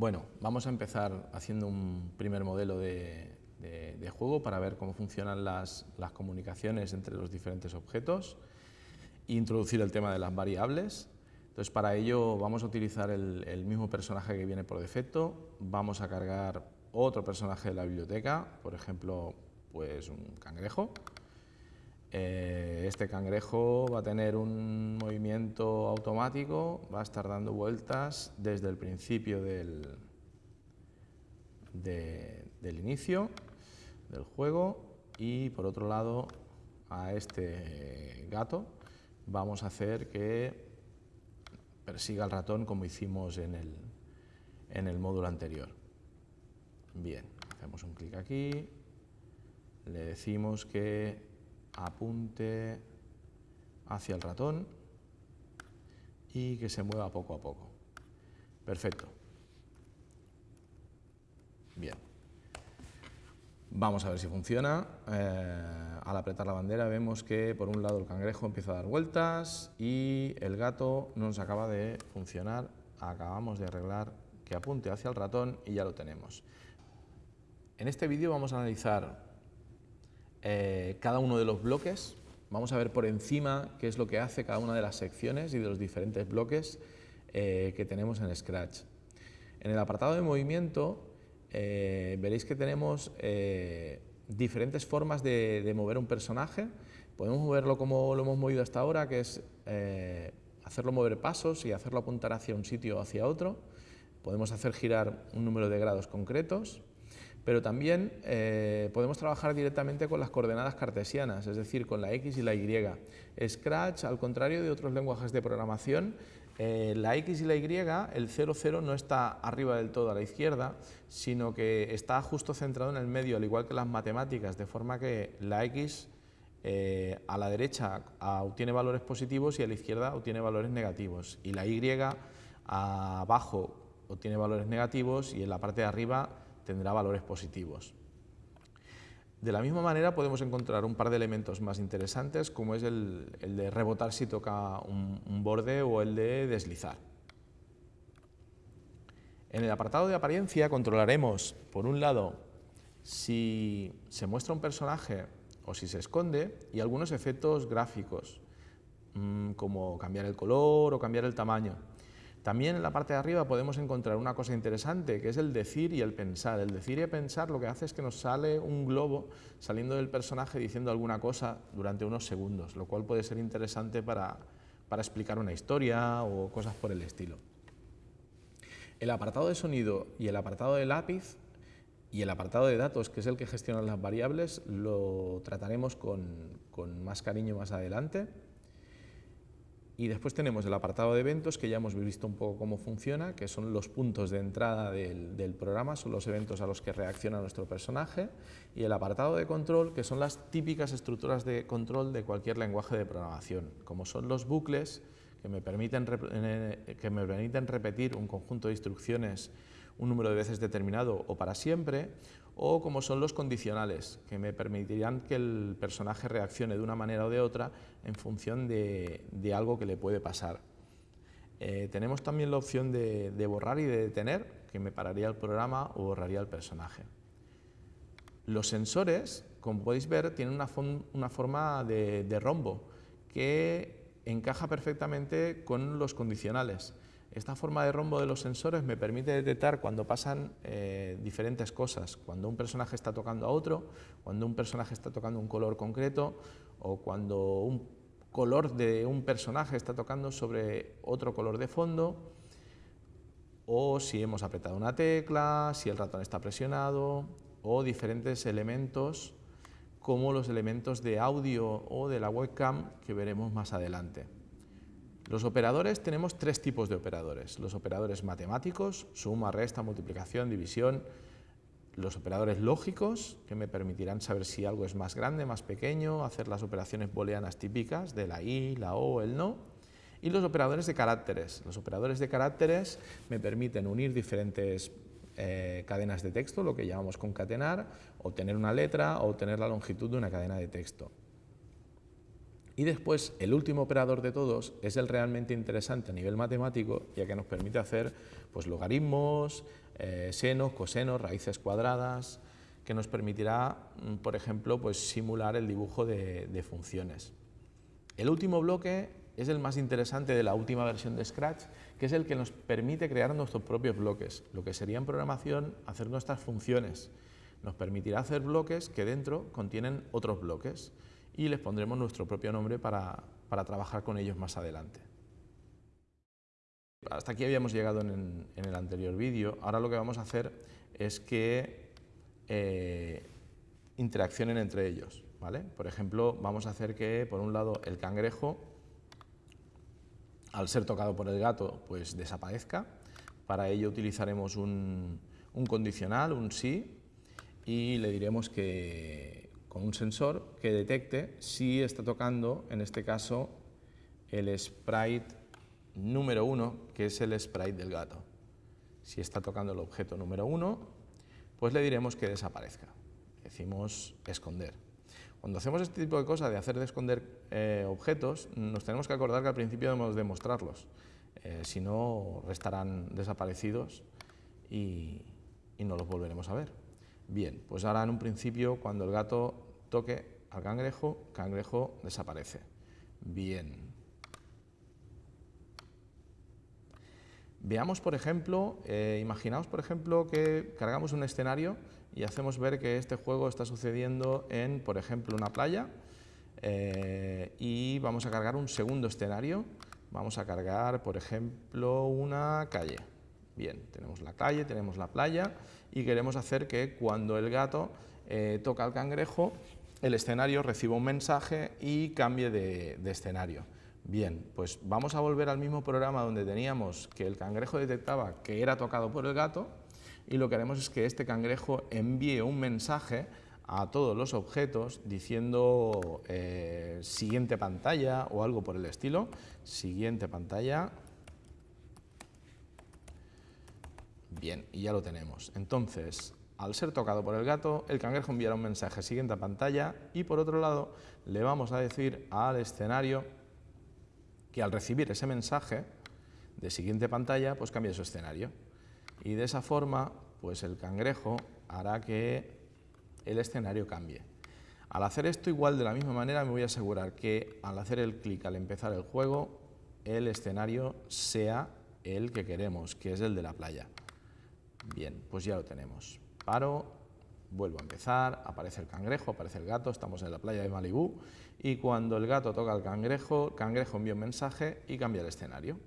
Bueno, vamos a empezar haciendo un primer modelo de, juego para ver cómo funcionan las, comunicaciones entre los diferentes objetos e introducir el tema de las variables. Entonces, para ello vamos a utilizar el, mismo personaje que viene por defecto, vamos a cargar otro personaje de la biblioteca, por ejemplo, pues un cangrejo. Eh, este cangrejo va a tener un movimiento automático, va a estar dando vueltas desde el principio del, del inicio del juego y por otro lado a este gato vamos a hacer que persiga al ratón como hicimos en el, en el módulo anterior. Bien, hacemos un clic aquí, le decimos que apunte hacia el ratón y que se mueva poco a poco. Perfecto. Bien. Vamos a ver si funciona. Eh, al apretar la bandera vemos que por un lado el cangrejo empieza a dar vueltas y el gato no nos acaba de funcionar. Acabamos de arreglar que apunte hacia el ratón y ya lo tenemos. En este vídeo vamos a analizar eh, cada uno de los bloques. Vamos a ver por encima qué es lo que hace cada una de las secciones y de los diferentes bloques eh, que tenemos en Scratch. En el apartado de movimiento eh, veréis que tenemos diferentes formas de, mover un personaje. Podemos moverlo como lo hemos movido hasta ahora, que es hacerlo mover pasos y hacerlo apuntar hacia un sitio o hacia otro. Podemos hacer girar un número de grados concretos pero también eh, podemos trabajar directamente con las coordenadas cartesianas, es decir, con la X y la Y. Scratch, al contrario de otros lenguajes de programación, eh, la X y la Y, el 0, 0 no está arriba del todo a la izquierda, sino que está justo centrado en el medio, al igual que las matemáticas, de forma que la X eh, a la derecha obtiene valores positivos y a la izquierda obtiene valores negativos, y la Y abajo obtiene valores negativos y en la parte de arriba tendrá valores positivos. De la misma manera podemos encontrar un par de elementos más interesantes como es el, de rebotar si toca un, borde o el de deslizar. En el apartado de apariencia controlaremos, por un lado, si se muestra un personaje o si se esconde y algunos efectos gráficos, mm, como cambiar el color o cambiar el tamaño. También en la parte de arriba podemos encontrar una cosa interesante, que es el decir y el pensar. El decir y el pensar lo que hace es que nos sale un globo saliendo del personaje diciendo alguna cosa durante unos segundos, lo cual puede ser interesante para, explicar una historia o cosas por el estilo. El apartado de sonido y el apartado de lápiz y el apartado de datos, que es el que gestiona las variables, lo trataremos con, con más cariño más adelante. Y después tenemos el apartado de eventos, que ya hemos visto un poco cómo funciona, que son los puntos de entrada del, programa, son los eventos a los que reacciona nuestro personaje, y el apartado de control, que son las típicas estructuras de control de cualquier lenguaje de programación, como son los bucles, que me permiten, que me permiten repetir un conjunto de instrucciones un número de veces determinado o para siempre, o como son los condicionales, que me permitirán que el personaje reaccione de una manera o de otra en función de, algo que le puede pasar. Eh, tenemos también la opción de, borrar y de detener, que me pararía el programa o borraría el personaje. Los sensores, como podéis ver, tienen una, forma de rombo, que encaja perfectamente con los condicionales. Esta forma de rombo de los sensores me permite detectar cuando pasan eh, diferentes cosas, cuando un personaje está tocando a otro, cuando un personaje está tocando un color concreto o cuando un color de un personaje está tocando sobre otro color de fondo o si hemos apretado una tecla, si el ratón está presionado o diferentes elementos como los elementos de audio o de la webcam que veremos más adelante. Los operadores, tenemos tres tipos de operadores. Los operadores matemáticos, suma, resta, multiplicación, división. Los operadores lógicos, que me permitirán saber si algo es más grande, más pequeño, hacer las operaciones booleanas típicas de la i, la o, el no. Y los operadores de caracteres. Los operadores de caracteres me permiten unir diferentes eh, cadenas de texto, lo que llamamos concatenar, obtener una letra o obtener la longitud de una cadena de texto. Y después, el último operador de todos es el realmente interesante a nivel matemático, ya que nos permite hacer pues, logaritmos, eh, senos, cosenos, raíces cuadradas, que nos permitirá, mm, por ejemplo, pues, simular el dibujo de, de funciones. El último bloque es el más interesante de la última versión de Scratch, que es el que nos permite crear nuestros propios bloques, lo que sería en programación hacer nuestras funciones. Nos permitirá hacer bloques que dentro contienen otros bloques y les pondremos nuestro propio nombre para, trabajar con ellos más adelante. Hasta aquí habíamos llegado en, el anterior vídeo. Ahora lo que vamos a hacer es que eh, interaccionen entre ellos. ¿vale? Por ejemplo, vamos a hacer que, por un lado, el cangrejo, al ser tocado por el gato, pues desaparezca. Para ello utilizaremos un, condicional, un sí, y le diremos que con un sensor que detecte si está tocando, en este caso, el sprite número 1, que es el sprite del gato. Si está tocando el objeto número 1, pues le diremos que desaparezca. Decimos esconder. Cuando hacemos este tipo de cosas de hacer de esconder eh, objetos, nos tenemos que acordar que al principio debemos demostrarlos, eh, si no restarán desaparecidos y no los volveremos a ver. Bien, pues ahora en un principio cuando el gato toque al cangrejo, cangrejo desaparece. Bien. Veamos, por ejemplo, eh, imaginaos, por ejemplo, que cargamos un escenario y hacemos ver que este juego está sucediendo en, por ejemplo, una playa eh, y vamos a cargar un segundo escenario. Vamos a cargar, por ejemplo, una calle. Bien, tenemos la calle, tenemos la playa y queremos hacer que cuando el gato eh, toca al cangrejo, el escenario reciba un mensaje y cambie de, escenario. Bien, pues vamos a volver al mismo programa donde teníamos que el cangrejo detectaba que era tocado por el gato y lo que haremos es que este cangrejo envíe un mensaje a todos los objetos diciendo eh, siguiente pantalla o algo por el estilo, siguiente pantalla, Bien, y ya lo tenemos. Entonces, al ser tocado por el gato, el cangrejo enviará un mensaje siguiente a pantalla y por otro lado le vamos a decir al escenario que al recibir ese mensaje de siguiente pantalla, pues cambie su escenario. Y de esa forma, pues el cangrejo hará que el escenario cambie. Al hacer esto igual de la misma manera me voy a asegurar que al hacer el clic al empezar el juego, el escenario sea el que queremos, que es el de la playa. Bien, pues ya lo tenemos. Paro, vuelvo a empezar, aparece el cangrejo, aparece el gato, estamos en la playa de Malibú y cuando el gato toca al cangrejo, el cangrejo envía un mensaje y cambia el escenario.